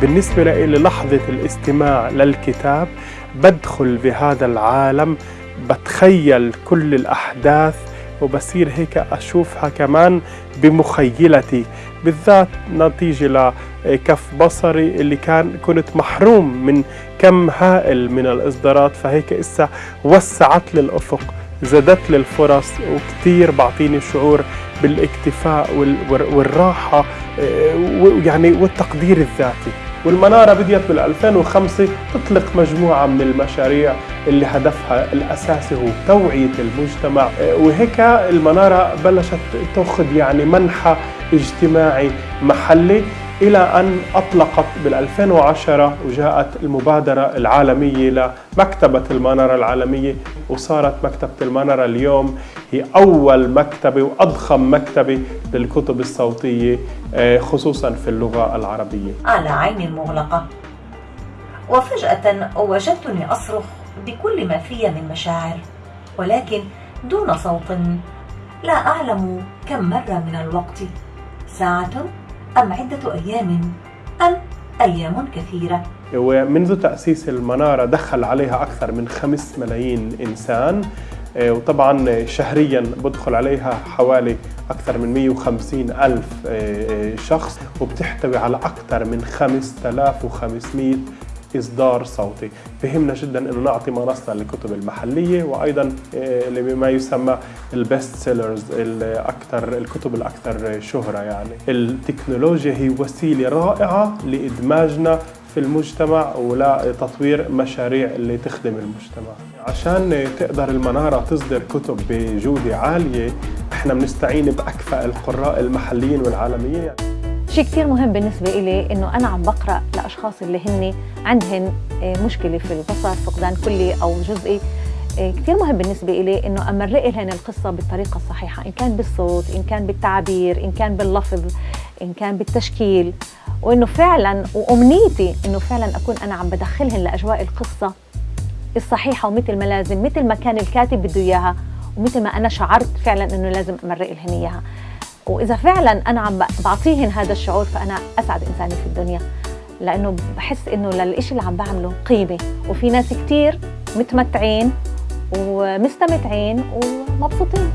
بالنسبة لي لحظة الاستماع للكتاب بدخل بهذا العالم بتخيل كل الأحداث وبصير هيك أشوفها كمان بمخيلتي. بالذات نتيجة لكف بصري اللي كان كنت محروم من كم هائل من الإصدارات فهيك إسا وسعت لي الأفق. زادت لي الفرص وكتير بعطيني شعور بالاكتفاء والراحة يعني والتقدير الذاتي. والمنارة بديت بال 2005 تطلق مجموعة من المشاريع اللي هدفها الأساسي هو توعية المجتمع. وهيك المنارة بلشت تأخذ يعني منحى اجتماعي محلي. إلى أن أطلقت بال 2010 وجاءت المبادرة العالمية لمكتبة المنارة العالمية وصارت مكتبة المنارة اليوم هي أول مكتبة وأضخم مكتبة للكتب الصوتية خصوصا في اللغة العربية. على عيني المغلقة. وفجأة وجدتني أصرخ بكل ما في من مشاعر ولكن دون صوت. لا أعلم كم مر من الوقت. ساعة؟ أم عدة أيام؟ أم أيام كثيرة. ومنذ تأسيس المنارة دخل عليها أكثر من خمس ملايين إنسان وطبعا شهريا بدخل عليها حوالي أكثر من 150 ألف شخص وبتحتوي على أكثر من 5500 إصدار صوتي. بهمنا جدا أنه نعطي منصة للكتب المحلية وأيضا لما يسمى البست سيلرز الأكثر الكتب الأكثر شهرة يعني. التكنولوجيا هي وسيلة رائعة لإدماجنا في المجتمع ولتطوير مشاريع اللي تخدم المجتمع. عشان تقدر المنارة تصدر كتب بجودة عالية إحنا بنستعين بأكفأ القراء المحليين والعالميين. شيء كثير مهم بالنسبة إلي إنه أنا عم بقرأ لأشخاص اللي هن عندهن مشكلة في البصر فقدان كلي أو جزئي. كثير مهم بالنسبة إلي إنه أمرق لهن القصة بالطريقة الصحيحة إن كان بالصوت إن كان بالتعبير إن كان باللفظ إن كان بالتشكيل. وإنه فعلا وأمنيتي إنه فعلا أكون أنا عم بدخلهن لأجواء القصة الصحيحة ومثل ما لازم مثل ما كان الكاتب بده إياها ومثل ما أنا شعرت فعلا إنه لازم أمرق لهن إياها. وإذا فعلا أنا عم بعطيهن هذا الشعور فأنا أسعد انسانه في الدنيا لأنه بحس إنه للإشي اللي عم بعمله قيمة. وفي ناس كثير متمتعين ومستمتعين ومبسوطين.